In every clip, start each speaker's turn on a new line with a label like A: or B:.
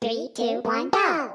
A: Three, two, one, go!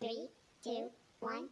A: Three, two, one.